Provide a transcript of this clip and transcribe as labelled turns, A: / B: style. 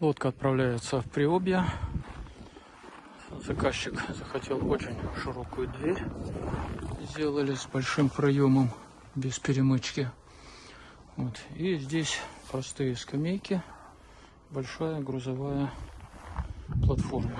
A: Лодка отправляется в Приобье. Заказчик захотел очень широкую дверь. Сделали с большим проемом, без перемычки. Вот. И здесь простые скамейки, большая грузовая платформа.